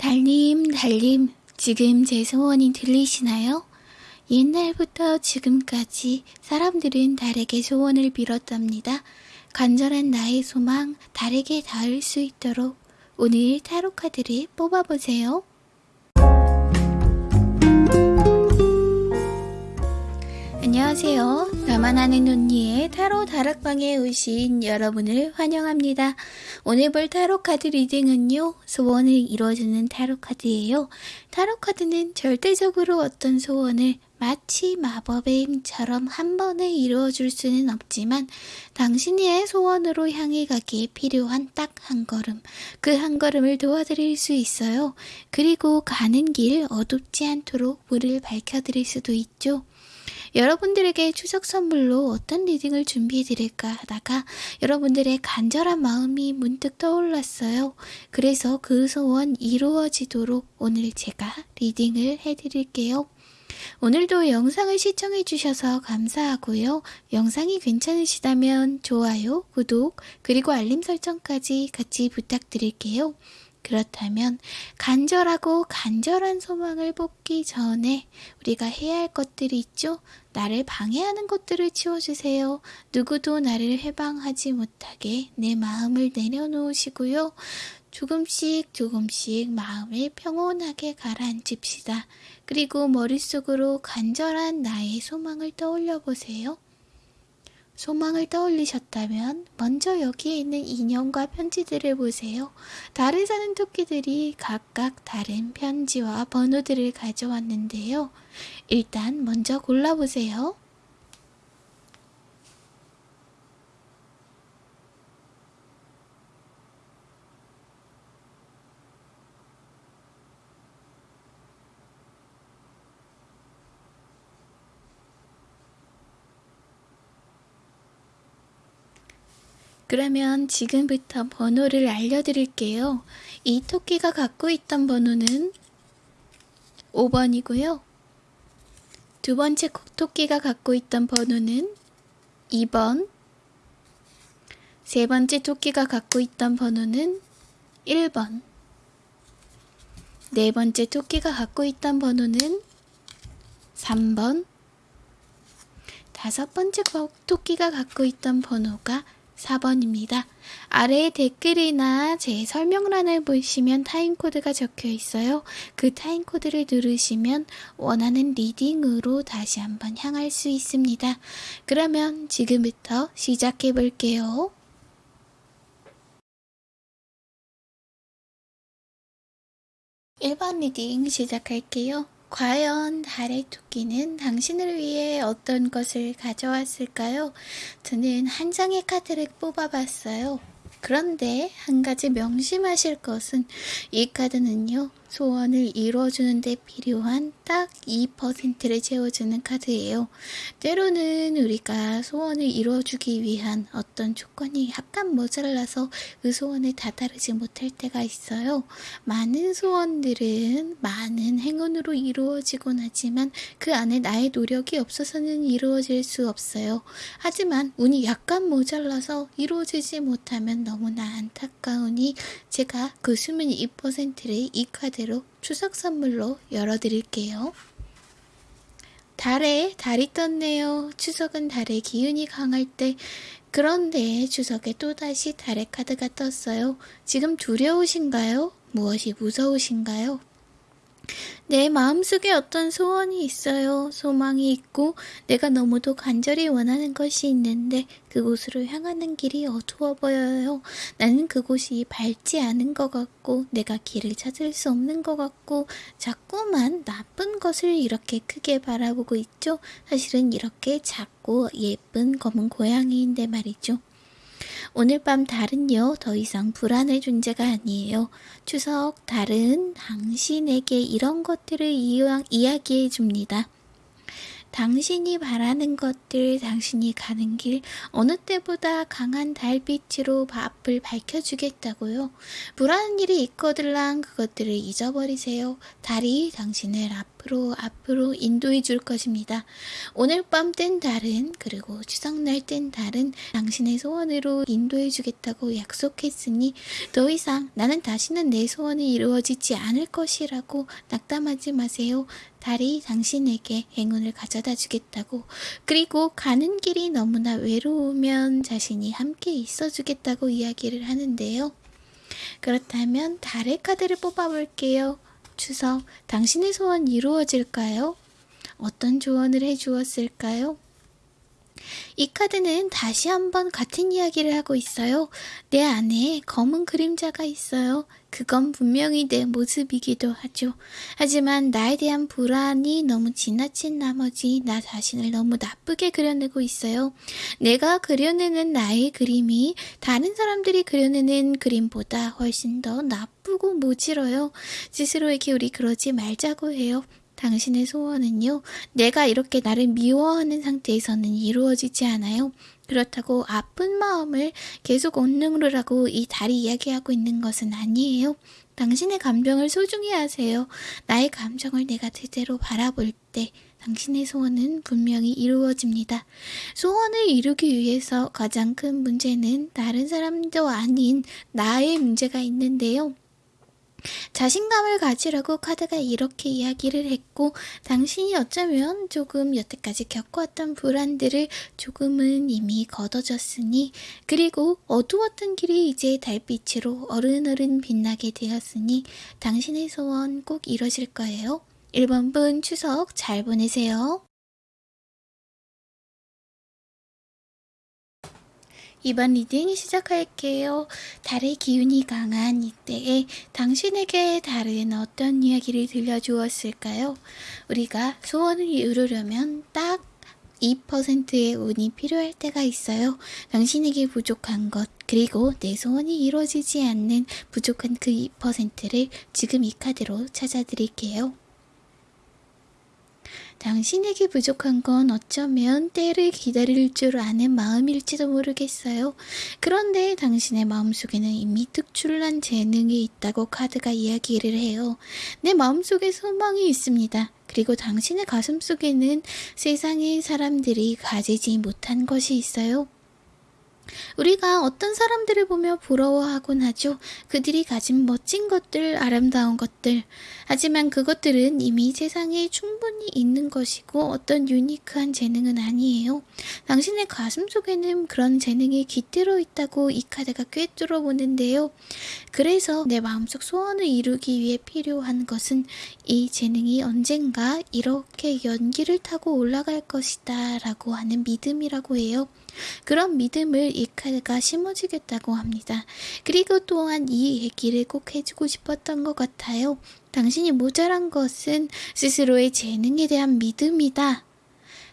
달님, 달님, 지금 제 소원이 들리시나요? 옛날부터 지금까지 사람들은 달에게 소원을 빌었답니다. 간절한 나의 소망, 달에게 닿을 수 있도록 오늘 타로 카드를 뽑아보세요. 안녕하세요. 나만 아는 언니의 타로 다락방에 오신 여러분을 환영합니다. 오늘 볼 타로 카드 reading은요, 소원을 이루어주는 타로 카드예요. 타로 카드는 절대적으로 어떤 소원을 마치 마법의 힘처럼 한 번에 이루어줄 수는 없지만 당신의 소원으로 향해 가기에 필요한 딱 한 걸음, 그 한 걸음을 도와드릴 수 있어요. 그리고 가는 길 어둡지 않도록 불을 밝혀드릴 수도 있죠. 여러분들에게 추석 선물로 어떤 reading을 준비해 드릴까 하다가 여러분들의 간절한 마음이 문득 떠올랐어요. 그래서 그 소원 이루어지도록 오늘 제가 리딩을 해 드릴게요. 오늘도 영상을 시청해 주셔서 감사하고요. 영상이 괜찮으시다면 좋아요, 구독, 그리고 알림 설정까지 같이 부탁드릴게요. 그렇다면 간절하고 간절한 소망을 뽑기 전에 우리가 해야 할 것들이 있죠? 나를 방해하는 것들을 치워주세요. 누구도 나를 해방하지 못하게 내 마음을 내려놓으시고요. 조금씩 조금씩 마음을 평온하게 가라앉힙시다. 그리고 머릿속으로 간절한 나의 소망을 떠올려 보세요. 소망을 떠올리셨다면 먼저 여기에 있는 인형과 편지들을 보세요. 달을 사는 토끼들이 각각 다른 편지와 번호들을 가져왔는데요. 일단 먼저 골라보세요. 그러면 지금부터 번호를 알려드릴게요. 이 토끼가 갖고 있던 번호는 5번이고요. 두 번째 토끼가 갖고 있던 번호는 2번. 세 번째 토끼가 갖고 있던 번호는 1번. 네 번째 토끼가 갖고 있던 번호는 3번. 다섯 번째 토끼가 갖고 있던 번호가 4번입니다. 아래에 댓글이나 제 설명란을 보시면 타임코드가 적혀 있어요. 그 time code를 누르시면 원하는 reading으로 다시 한번 향할 수 있습니다. 그러면 지금부터 시작해 볼게요. 1번 reading 시작할게요. 과연 달의 토끼는 당신을 위해 어떤 것을 가져왔을까요? 저는 한 장의 카드를 뽑아봤어요. 그런데 한 가지 명심하실 것은 이 카드는요. 소원을 이루어주는 데 필요한 딱 2%를 채워주는 카드예요. 때로는 우리가 소원을 이루어주기 위한 어떤 조건이 약간 모자라서 그 소원을 다다르지 못할 때가 있어요. 많은 소원들은 많은 행운으로 이루어지곤 하지만 그 안에 나의 노력이 없어서는 이루어질 수 없어요. 하지만 운이 약간 모자라서 이루어지지 못하면 너무나 안타까우니 제가 그 숨은 2%를 이 카드 대로 추석 선물로 열어드릴게요. 달에 달이 떴네요. 추석은 달의 기운이 강할 때 그런데 추석에 또다시 달의 카드가 떴어요. 지금 두려우신가요? 무엇이 무서우신가요? 내 마음속에 어떤 소원이 있어요. 소망이 있고 내가 너무도 간절히 원하는 것이 있는데 그곳으로 향하는 길이 어두워 보여요. 나는 그곳이 밝지 않은 것 같고 내가 길을 찾을 수 없는 것 같고 자꾸만 나쁜 것을 이렇게 크게 바라보고 있죠. 사실은 이렇게 작고 예쁜 검은 고양이인데 말이죠. 오늘 밤 달은요, 더 이상 불안의 존재가 아니에요. 추석 달은 당신에게 이런 것들을 이야, 이야기해 줍니다. 당신이 바라는 것들, 당신이 가는 길, 어느 때보다 강한 달빛으로 앞을 밝혀주겠다고요. 불안한 일이 있거들랑 그것들을 잊어버리세요. 달이 당신을 앞 앞으로 앞으로 인도해 줄 것입니다. 오늘 밤뜬 달은 그리고 추석날 뜬 달은 당신의 소원으로 인도해 주겠다고 약속했으니 더 이상 나는 다시는 내 소원이 이루어지지 않을 것이라고 낙담하지 마세요. 달이 당신에게 행운을 가져다 주겠다고 그리고 가는 길이 너무나 외로우면 자신이 함께 있어 주겠다고 이야기를 하는데요. 그렇다면 달의 카드를 뽑아볼게요. 추석, 당신의 소원 이루어질까요? 어떤 조언을 해주었을까요? 이 카드는 다시 한번 같은 이야기를 하고 있어요. 내 안에 검은 그림자가 있어요. 그건 분명히 내 모습이기도 하죠. 하지만 나에 대한 불안이 너무 지나친 나머지 나 자신을 너무 나쁘게 그려내고 있어요. 내가 그려내는 나의 그림이 다른 사람들이 그려내는 그림보다 훨씬 더 나쁘고 모질어요. 스스로에게 우리 그러지 말자고 해요. 당신의 소원은요, 내가 이렇게 나를 미워하는 상태에서는 이루어지지 않아요. 그렇다고 아픈 마음을 계속 온능으로라고 이 달이 이야기하고 있는 것은 아니에요. 당신의 감정을 소중히 하세요. 나의 감정을 내가 제대로 바라볼 때 당신의 소원은 분명히 이루어집니다. 소원을 이루기 위해서 가장 큰 문제는 다른 사람도 아닌 나의 문제가 있는데요. 자신감을 가지라고 카드가 이렇게 이야기를 했고 당신이 어쩌면 조금 여태까지 겪어왔던 불안들을 조금은 이미 걷어졌으니 그리고 어두웠던 길이 이제 달빛으로 어른어른 빛나게 되었으니 당신의 소원 꼭 이루어질 거예요. 1번 분 추석 잘 보내세요. 이번 reading 시작할게요. 달의 기운이 강한 이때에 당신에게 달은 어떤 이야기를 들려주었을까요? 우리가 소원을 이루려면 딱 2%의 운이 필요할 때가 있어요. 당신에게 부족한 것, 그리고 내 소원이 이루어지지 않는 부족한 그 2%를 지금 이 카드로 찾아드릴게요. 당신에게 부족한 건 어쩌면 때를 기다릴 줄 아는 마음일지도 모르겠어요. 그런데 당신의 마음속에는 이미 특출난 재능이 있다고 카드가 이야기를 해요. 내 마음속에 소망이 있습니다. 그리고 당신의 가슴 속에는 세상의 사람들이 가지지 못한 것이 있어요. 우리가 어떤 사람들을 보며 부러워하곤 하죠. 그들이 가진 멋진 것들, 아름다운 것들. 하지만 그것들은 이미 세상에 충분히 있는 것이고 어떤 유니크한 재능은 아니에요. 당신의 가슴 속에는 그런 재능이 깃들어 있다고 이 카드가 꿰뚫어 보는데요. 그래서 내 마음속 소원을 이루기 위해 필요한 것은 이 재능이 언젠가 이렇게 연기를 타고 올라갈 것이다 라고 하는 믿음이라고 해요. 그런 믿음을 이 카드가 심어주겠다고 합니다. 그리고 또한 이 얘기를 꼭 해주고 싶었던 것 같아요. 당신이 모자란 것은 스스로의 재능에 대한 믿음이다.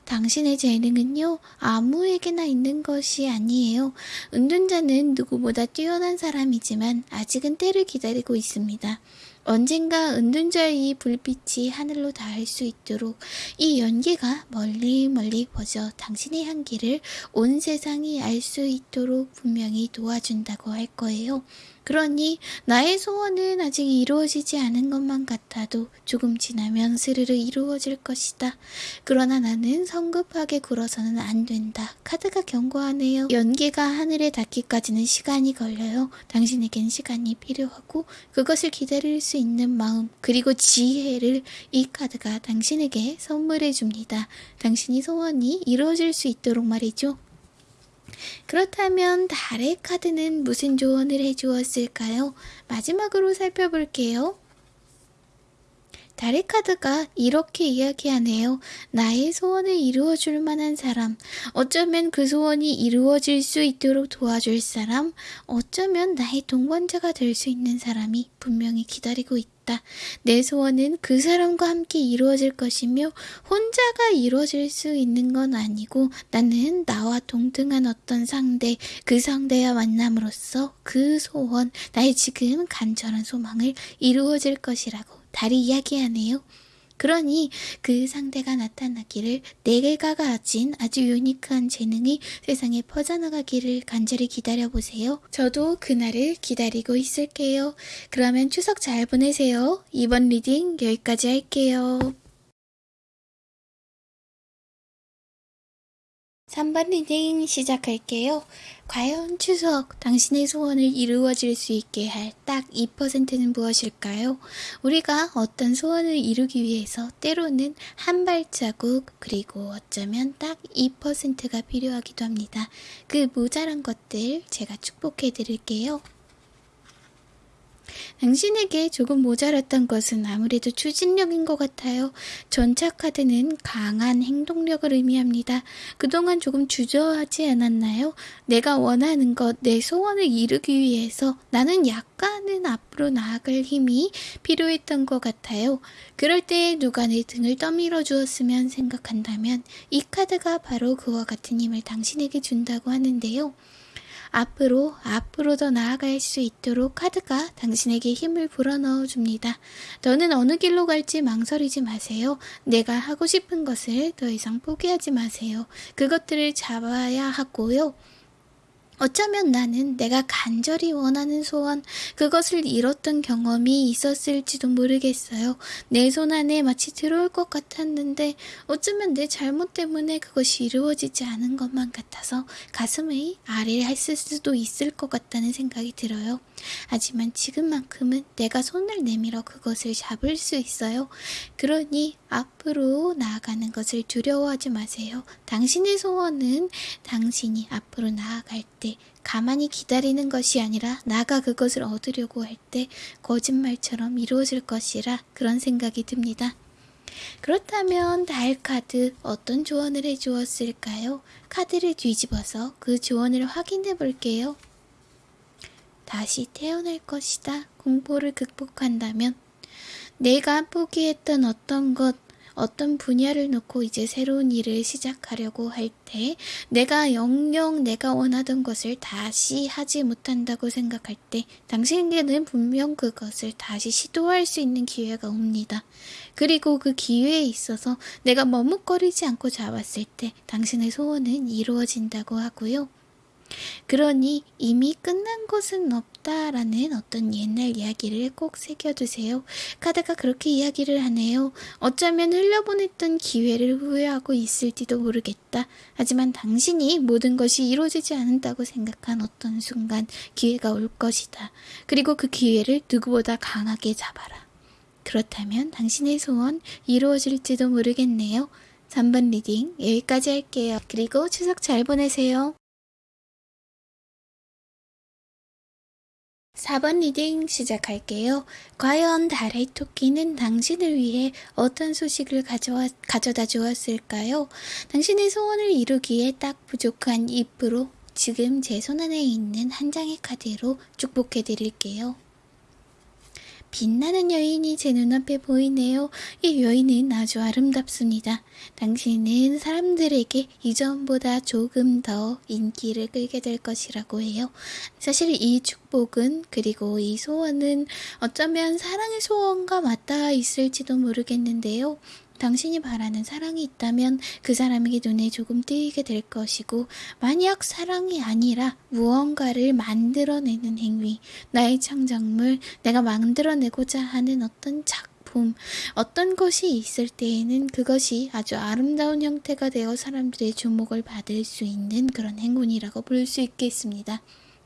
당신의 재능은요, 아무에게나 있는 것이 아니에요. 운전자는 누구보다 뛰어난 사람이지만 아직은 때를 기다리고 있습니다. 언젠가 은둔자의 불빛이 하늘로 닿을 수 있도록 이 연기가 멀리 멀리 퍼져 당신의 향기를 온 세상이 알수 있도록 분명히 도와준다고 할 거예요. 그러니 나의 소원은 아직 이루어지지 않은 것만 같아도 조금 지나면 스르르 이루어질 것이다. 그러나 나는 성급하게 굴어서는 안 된다. 카드가 경고하네요. 연기가 하늘에 닿기까지는 시간이 걸려요. 당신에겐 시간이 필요하고 그것을 기다릴 수 있는 마음 그리고 지혜를 이 카드가 당신에게 선물해 줍니다. 당신이 소원이 이루어질 수 있도록 말이죠. 그렇다면 달의 카드는 무슨 조언을 해주었을까요? 마지막으로 살펴볼게요. 달의 카드가 이렇게 이야기하네요. 나의 소원을 이루어줄 만한 사람, 어쩌면 그 소원이 이루어질 수 있도록 도와줄 사람, 어쩌면 나의 동반자가 될 수 있는 사람이 분명히 기다리고 있다. 있다. 내 소원은 그 사람과 함께 이루어질 것이며 혼자가 이루어질 수 있는 건 아니고 나는 나와 동등한 어떤 상대, 그 상대와 만남으로써 그 소원, 나의 지금 간절한 소망을 이루어질 것이라고 달이 이야기하네요. 그러니 그 상대가 나타나기를 내가 가진 아주 유니크한 재능이 세상에 퍼져나가기를 간절히 기다려보세요. 저도 그날을 기다리고 있을게요. 그러면 추석 잘 보내세요. 이번 reading 여기까지 할게요. 3번 reading 시작할게요. 과연 추석 당신의 소원을 이루어질 수 있게 할 딱 2%는 무엇일까요? 우리가 어떤 소원을 이루기 위해서 때로는 한 발자국 그리고 어쩌면 딱 2%가 필요하기도 합니다. 그 모자란 것들 제가 축복해 드릴게요. 당신에게 조금 모자랐던 것은 아무래도 추진력인 것 같아요. 전차 카드는 강한 행동력을 의미합니다. 그동안 조금 주저하지 않았나요? 내가 원하는 것, 내 소원을 이루기 위해서 나는 약간은 앞으로 나아갈 힘이 필요했던 것 같아요. 그럴 때 누가 내 등을 떠밀어 주었으면 생각한다면 이 카드가 바로 그와 같은 힘을 당신에게 준다고 하는데요. 앞으로 앞으로 더 나아갈 수 있도록 카드가 당신에게 힘을 불어넣어 줍니다. 너는 어느 길로 갈지 망설이지 마세요. 내가 하고 싶은 것을 더 이상 포기하지 마세요. 그것들을 잡아야 하고요. 어쩌면 나는 내가 간절히 원하는 소원, 그것을 잃었던 경험이 있었을지도 모르겠어요. 내 손 안에 마치 들어올 것 같았는데 어쩌면 내 잘못 때문에 그것이 이루어지지 않은 것만 같아서 가슴을 아래했을 수도 있을 것 같다는 생각이 들어요. 하지만 지금만큼은 내가 손을 내밀어 그것을 잡을 수 있어요. 그러니 앞으로 나아가는 것을 두려워하지 마세요. 당신의 소원은 당신이 앞으로 나아갈 때 가만히 기다리는 것이 아니라 나가 그것을 얻으려고 할 때 거짓말처럼 이루어질 것이라 그런 생각이 듭니다. 그렇다면 달 카드 어떤 조언을 해주었을까요? 카드를 뒤집어서 그 조언을 확인해 볼게요. 다시 태어날 것이다. 공포를 극복한다면 내가 포기했던 어떤 것, 어떤 분야를 놓고 이제 새로운 일을 시작하려고 할 때 내가 영영 내가 원하던 것을 다시 하지 못한다고 생각할 때 당신에게는 분명 그것을 다시 시도할 수 있는 기회가 옵니다. 그리고 그 기회에 있어서 내가 머뭇거리지 않고 잡았을 때 당신의 소원은 이루어진다고 하고요. 그러니 이미 끝난 것은 없다 라는 어떤 옛날 이야기를 꼭 새겨두세요. 카드가 그렇게 이야기를 하네요. 어쩌면 흘려보냈던 기회를 후회하고 있을지도 모르겠다. 하지만 당신이 모든 것이 이루어지지 않는다고 생각한 어떤 순간 기회가 올 것이다. 그리고 그 기회를 누구보다 강하게 잡아라. 그렇다면 당신의 소원 이루어질지도 모르겠네요. 3번 reading 여기까지 할게요. 그리고 추석 잘 보내세요. 4번 reading 시작할게요. 과연 달의 토끼는 당신을 위해 어떤 소식을 가져와, 가져다 주었을까요? 당신의 소원을 이루기에 딱 부족한 입으로 지금 제 손 안에 있는 한 장의 카드로 축복해 드릴게요. 빛나는 여인이 제 눈앞에 보이네요. 이 여인은 아주 아름답습니다. 당신은 사람들에게 이전보다 조금 더 인기를 끌게 될 것이라고 해요. 사실 이 축복은 그리고 이 소원은 어쩌면 사랑의 소원과 맞닿아 있을지도 모르겠는데요. 당신이 바라는 사랑이 있다면 그 사람에게 눈에 조금 띄게 될 것이고 만약 사랑이 아니라 무언가를 만들어내는 행위, 나의 창작물, 내가 만들어내고자 하는 어떤 작 품, 어떤 것이 있을 때에는 그것이 아주 아름다운 형태가 되어 사람들의 주목을 받을 수 있는 그런 행운이라고 볼 수 있겠습니다.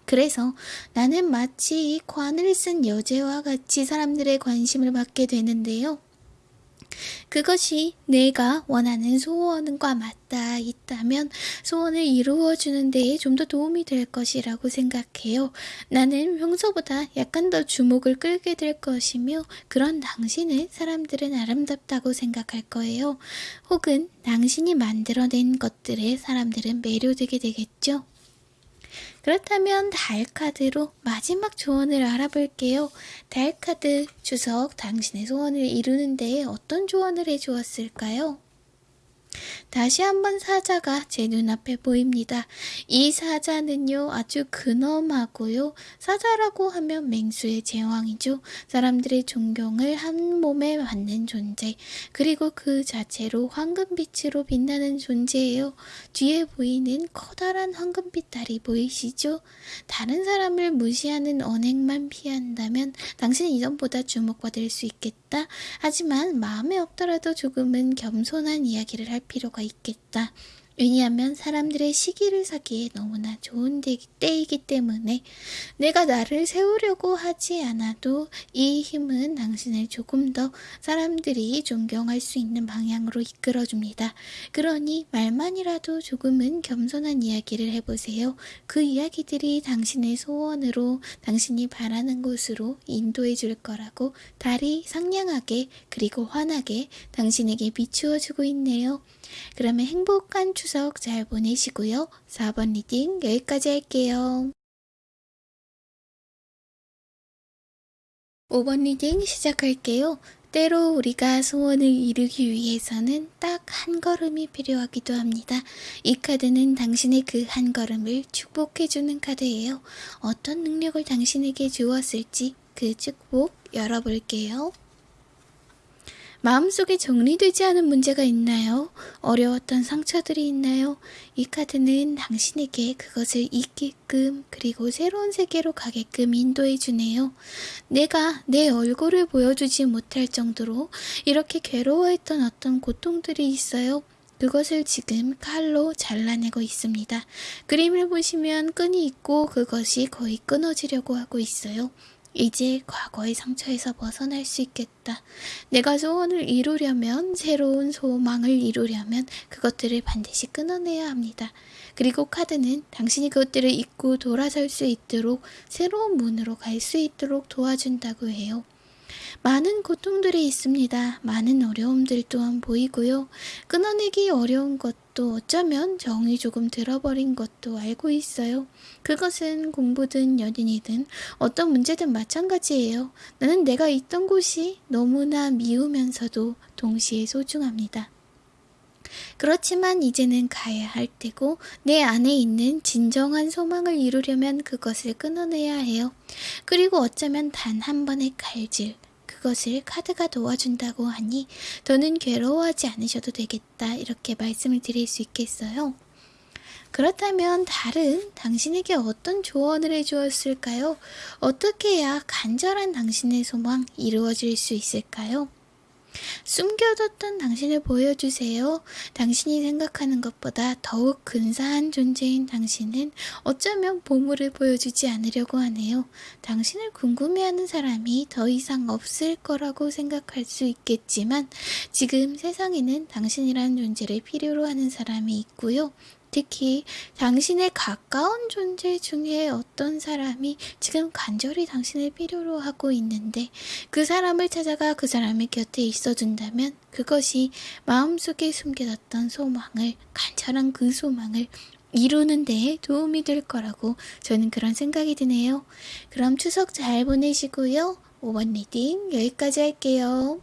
그래서 나는 마치 이 관을 쓴 여제와 같이 사람들의 관심을 받게 되는데요. 그것이 내가 원하는 소원과 맞닿아 있다면 소원을 이루어주는 데에 좀 더 도움이 될 것이라고 생각해요. 나는 평소보다 약간 더 주목을 끌게 될 것이며 그런 당신을 사람들은 아름답다고 생각할 거예요. 혹은 당신이 만들어낸 것들에 사람들은 매료되게 되겠죠. 그렇다면 달카드로 마지막 조언을 알아볼게요. 달카드 주석 당신의 소원을 이루는 데 어떤 조언을 해주었을까요? 다시 한번 사자가 제 눈앞에 보입니다. 이 사자는요, 아주 근엄하고요. 사자라고 하면 맹수의 제왕이죠. 사람들의 존경을 한 몸에 받는 존재. 그리고 그 자체로 황금빛으로 빛나는 존재예요. 뒤에 보이는 커다란 황금빛 달이 보이시죠? 다른 사람을 무시하는 언행만 피한다면 당신은 이전보다 주목받을 수 있겠 다. 하지만 마음에 없더라도 조금은 겸손한 이야기를 할 필요가 있겠다. 왜냐하면 사람들의 시기를 사기에 너무나 좋은 때이기 때문에 내가 나를 세우려고 하지 않아도 이 힘은 당신을 조금 더 사람들이 존경할 수 있는 방향으로 이끌어줍니다. 그러니 말만이라도 조금은 겸손한 이야기를 해보세요. 그 이야기들이 당신의 소원으로 당신이 바라는 곳으로 인도해 줄 거라고 달이 상냥하게 그리고 환하게 당신에게 비추어 주고 있네요. 그러면 행복한 추석 잘 보내시고요. 4번 reading 여기까지 할게요. 5번 reading 시작할게요. 때로 우리가 소원을 이루기 위해서는 딱 한 걸음이 필요하기도 합니다. 이 카드는 당신의 그 한 걸음을 축복해주는 카드예요. 어떤 능력을 당신에게 주었을지 그 축복 열어볼게요. 마음속에 정리되지 않은 문제가 있나요? 어려웠던 상처들이 있나요? 이 카드는 당신에게 그것을 잊게끔 그리고 새로운 세계로 가게끔 인도해 주네요. 내가 내 얼굴을 보여주지 못할 정도로 이렇게 괴로워했던 어떤 고통들이 있어요. 그것을 지금 칼로 잘라내고 있습니다. 그림을 보시면 끈이 있고 그것이 거의 끊어지려고 하고 있어요. 이제 과거의 상처에서 벗어날 수 있겠다. 내가 소원을 이루려면, 새로운 소망을 이루려면 그것들을 반드시 끊어내야 합니다. 그리고 카드는 당신이 그것들을 잊고 돌아설 수 있도록 새로운 문으로 갈 수 있도록 도와준다고 해요. 많은 고통들이 있습니다. 많은 어려움들 또한 보이고요. 끊어내기 어려운 것도 어쩌면 정이 조금 들어버린 것도 알고 있어요. 그것은 공부든 연인이든 어떤 문제든 마찬가지예요. 나는 내가 있던 곳이 너무나 미우면서도 동시에 소중합니다. 그렇지만 이제는 가야 할 때고 내 안에 있는 진정한 소망을 이루려면 그것을 끊어내야 해요. 그리고 어쩌면 단 한 번의 칼질, 그것을 카드가 도와준다고 하니 더는 괴로워하지 않으셔도 되겠다 이렇게 말씀을 드릴 수 있겠어요. 그렇다면 달은 당신에게 어떤 조언을 해주었을까요? 어떻게 해야 간절한 당신의 소망 이루어질 수 있을까요? 숨겨뒀던 당신을 보여주세요. 당신이 생각하는 것보다 더욱 근사한 존재인 당신은 어쩌면 보물을 보여주지 않으려고 하네요. 당신을 궁금해하는 사람이 더 이상 없을 거라고 생각할 수 있겠지만 지금 세상에는 당신이라는 존재를 필요로 하는 사람이 있고요. 특히 당신의 가까운 존재 중에 어떤 사람이 지금 간절히 당신을 필요로 하고 있는데 그 사람을 찾아가 그 사람의 곁에 있어준다면 그것이 마음속에 숨겨뒀던 소망을 간절한 그 소망을 이루는 데 도움이 될 거라고 저는 그런 생각이 드네요. 그럼 추석 잘 보내시고요. 5번 reading 여기까지 할게요.